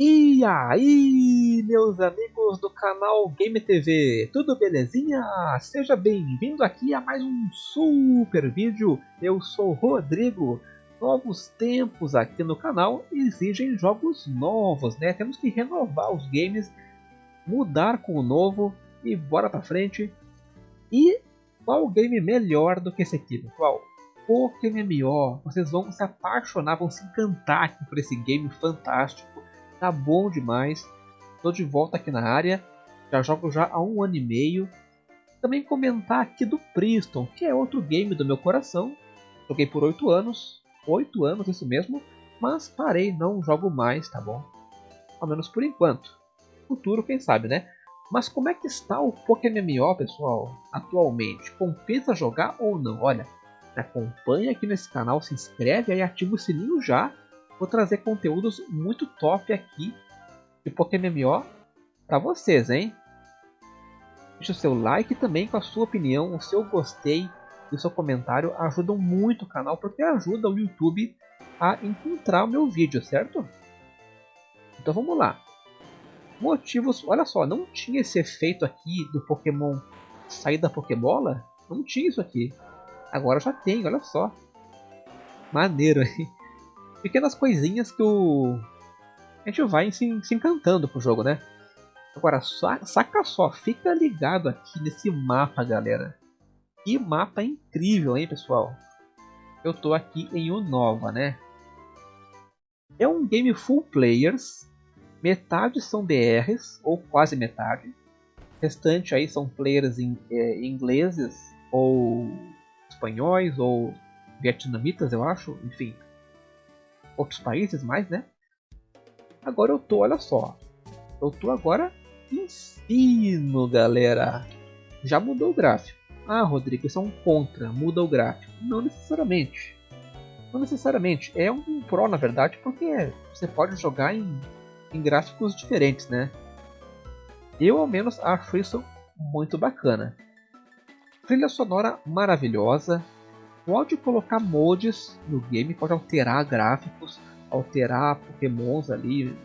E aí, meus amigos do canal Game TV, tudo belezinha? Seja bem-vindo aqui a mais um super vídeo. Eu sou Rodrigo. Novos tempos aqui no canal exigem jogos novos, né? Temos que renovar os games, mudar com o novo e bora pra frente. E qual game melhor do que esse aqui, pessoal? Pokémon MMO. Vocês vão se apaixonar, vão se encantar por esse game fantástico tá bom demais. Tô de volta aqui na área, já jogo já há um ano e meio. Também comentar aqui do Priston, que é outro game do meu coração. Joguei por 8 anos, 8 anos isso mesmo, mas parei, não jogo mais, tá bom? Ao menos por enquanto. Futuro, quem sabe, né? Mas como é que está o Pokémon MMO, pessoal, atualmente? Compensa jogar ou não? Olha, acompanha aqui nesse canal, se inscreve aí, ativa o sininho já vou trazer conteúdos muito top aqui de Pokémon MMO para vocês, hein? Deixe o seu like também com a sua opinião, o seu gostei e o seu comentário ajudam muito o canal porque ajuda o YouTube a encontrar o meu vídeo, certo? Então vamos lá. Motivos, olha só, não tinha esse efeito aqui do Pokémon sair da Pokébola? Não tinha isso aqui. Agora já tem, olha só. Maneiro, hein? Pequenas coisinhas que o. A gente vai se, se encantando pro jogo, né? Agora, saca só, fica ligado aqui nesse mapa, galera. Que mapa incrível, hein, pessoal? Eu tô aqui em Unova, né? É um game full players. Metade são BRs, ou quase metade. O restante aí são players em, é, ingleses, ou espanhóis, ou vietnamitas, eu acho. Enfim, outros países mais, né? Agora eu tô, olha só. Eu tô agora ensino, galera. Já mudou o gráfico. Ah, Rodrigo, isso é um contra, muda o gráfico. Não necessariamente. Não necessariamente. É um pro, na verdade, porque você pode jogar em, em gráficos diferentes, né? Eu, ao menos, acho isso muito bacana. Trilha sonora maravilhosa, pode colocar mods no game, pode alterar gráficos, alterar pokémons ali,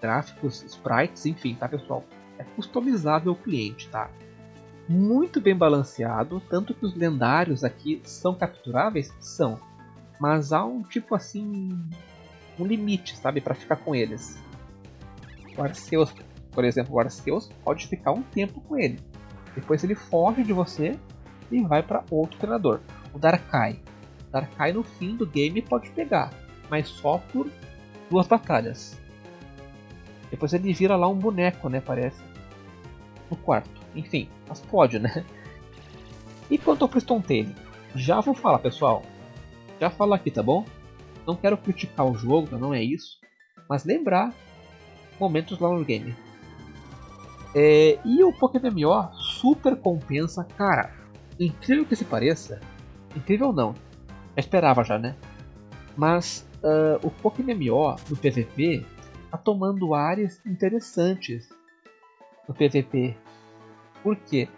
gráficos, sprites, enfim, tá pessoal? É customizável o cliente, tá? Muito bem balanceado, tanto que os lendários aqui são capturáveis? São. Mas há um tipo assim, um limite, sabe, para ficar com eles. O Arceus, por exemplo, o Arceus pode ficar um tempo com ele. Depois ele foge de você e vai para outro treinador o Darkai. Darkai no fim do game pode pegar, mas só por duas batalhas. Depois ele vira lá um boneco, né, parece. No quarto. Enfim, mas pode, né? E quanto ao Priston Tail? Já vou falar, pessoal. Já falo aqui, tá bom? Não quero criticar o jogo, não é isso. Mas lembrar momentos lá no game. É, e o Pokémon MMO super compensa, cara. Incrível que se pareça, Incrível não. Eu esperava já, né? Mas uh, o Pokémon MMO no PVP tá tomando áreas interessantes no PVP. Por quê?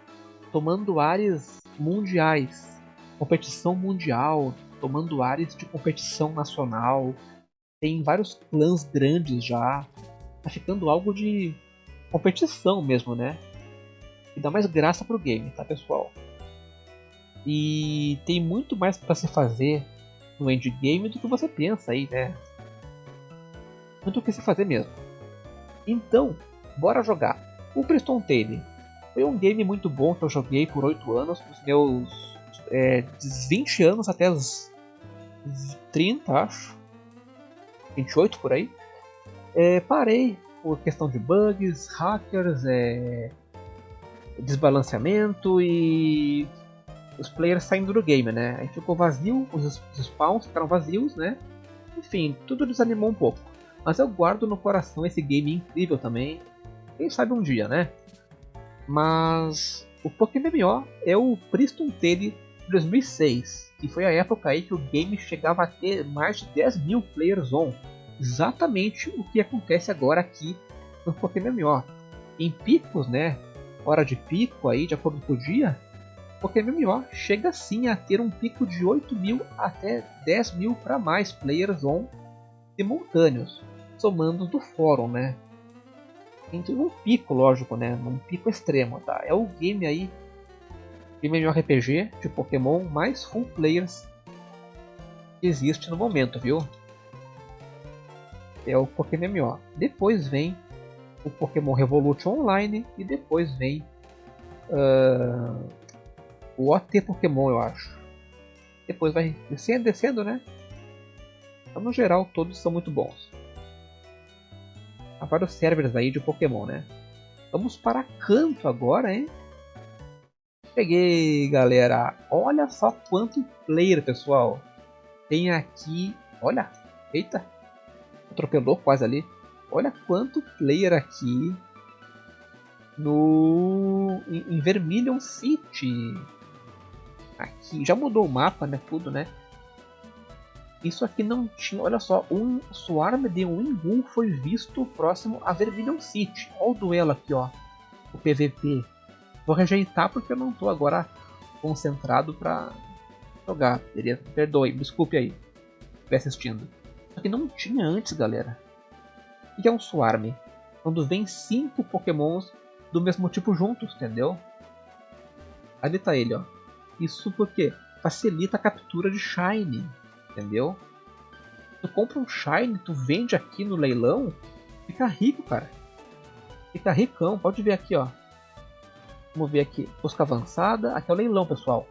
Tomando áreas mundiais, competição mundial, tomando áreas de competição nacional. Tem vários clãs grandes já. Tá ficando algo de competição mesmo, né? E dá mais graça pro game, tá pessoal? E tem muito mais para se fazer no endgame do que você pensa aí, né? Muito o que se fazer mesmo. Então, bora jogar. O Preston Tale foi um game muito bom que eu joguei por 8 anos, dos meus é, 20 anos até os 30, acho. 28 por aí. É, parei por questão de bugs, hackers, é, desbalanceamento e os players saindo do game, né? Aí ficou vazio, os, spawns ficaram vazios, né? Enfim, tudo desanimou um pouco. Mas eu guardo no coração esse game incrível também. Quem sabe um dia, né? Mas o Pokémon MMO é o Priston Tale de 2006, que foi a época aí que o game chegava a ter mais de 10 mil players on. Exatamente o que acontece agora aqui no Pokémon MMO. Em picos, né? Hora de pico aí, de acordo com o dia, porque MMO chega sim a ter um pico de 8 mil até 10 mil para mais players on simultâneos. somando do fórum, né? Entre um pico, lógico, né? Num pico extremo, tá? É o game aí, game RPG de Pokémon mais full players que existe no momento, viu? É o Pokémon MMO. Depois vem o Pokémon Revolution Online e depois vem uh, o OT Pokémon, eu acho. Depois vai descendo, descendo, né? Então, no geral, todos são muito bons. Há vários servers aí de Pokémon, né? Vamos para canto agora, hein? Peguei, galera. Olha só quanto player, pessoal. Tem aqui... Olha, eita. Atropelou quase ali. Olha quanto player aqui no em, Vermilion City. Aqui já mudou o mapa, né? Tudo, né? Isso aqui não tinha. Olha só, um Swarm de Wingu foi visto próximo a Vermilion City. Olha o duelo aqui, ó. O PVP. Vou rejeitar porque eu não estou agora concentrado para jogar. Perdoe, desculpe aí. Estiver assistindo. Isso aqui não tinha antes, galera. O que é um Swarm? Quando vem cinco pokémons do mesmo tipo juntos, entendeu? Ali tá ele, ó. Isso porque facilita a captura de Shine, entendeu? Tu compra um Shine, tu vende aqui no leilão, fica rico, cara. Fica ricão, pode ver aqui, ó. Vamos ver aqui, busca avançada, aqui é o leilão, pessoal.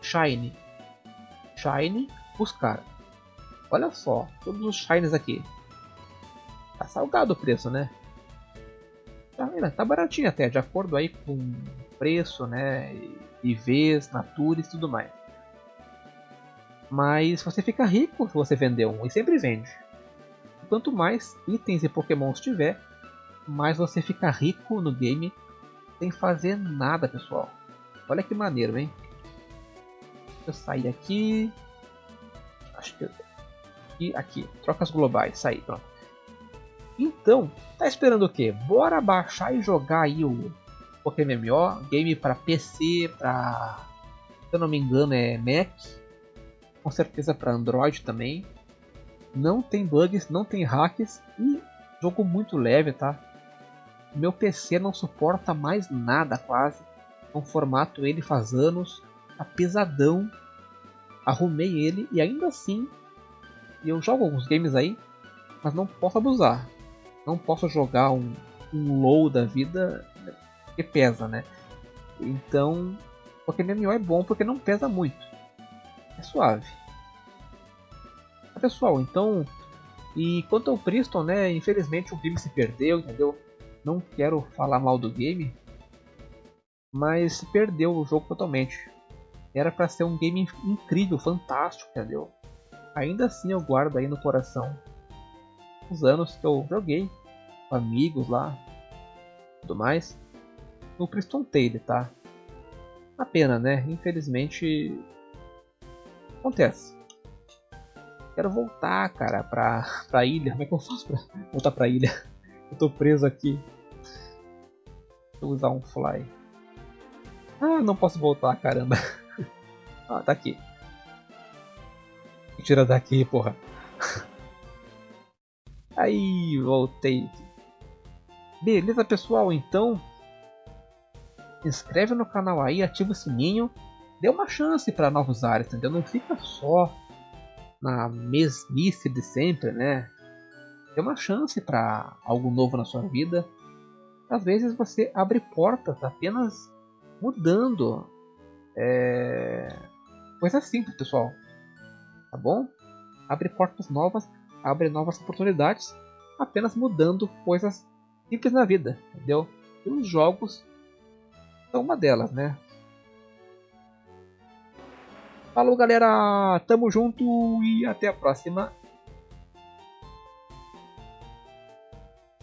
Shine. Shine, buscar. Olha só, todos os Shines aqui. Tá salgado o preço, né? Tá, tá baratinho até, de acordo aí com preço, né? IVs, Natures e tudo mais. Mas você fica rico se você vender um, e sempre vende. Quanto mais itens e pokémons tiver, mais você fica rico no game sem fazer nada, pessoal. Olha que maneiro, hein? Eu sair aqui. Acho que... Aqui, aqui. Trocas globais. Sair, pronto. Então, tá esperando o quê? Bora baixar e jogar aí o Pokémon MMO, game para PC, para se eu não me engano é Mac, com certeza para Android também. Não tem bugs, não tem hacks e jogo muito leve, tá? Meu PC não suporta mais nada quase. Um formato ele faz anos, tá pesadão. Arrumei ele e ainda assim eu jogo alguns games aí, mas não posso abusar não posso jogar um, um low da vida que pesa, né? Então, porque MMO é bom porque não pesa muito. É suave. Pessoal, então, e quanto ao Priston, né, infelizmente o game se perdeu, entendeu? Não quero falar mal do game, mas se perdeu o jogo totalmente. Era para ser um game incrível, fantástico, entendeu? Ainda assim eu guardo aí no coração os anos que eu joguei com amigos lá, tudo mais, no Priston Tale, tá? A pena, né? Infelizmente acontece. Quero voltar, cara, pra, pra ilha. Como é que eu faço pra voltar pra ilha? Eu tô preso aqui. Vou usar um fly. Ah, não posso voltar, caramba. ah, tá aqui. Tira daqui, porra. Aí, voltei. Beleza, pessoal? Então, inscreve no canal aí, ativa o sininho. Dê uma chance para novos áreas, entendeu? Não fica só na mesmice de sempre, né? Dê uma chance para algo novo na sua vida. Às vezes você abre portas apenas mudando. É... Coisa simples, pessoal. Tá bom? Abre portas novas abre novas oportunidades apenas mudando coisas simples na vida, entendeu? E os jogos são uma delas, né? Falou galera, tamo junto e até a próxima.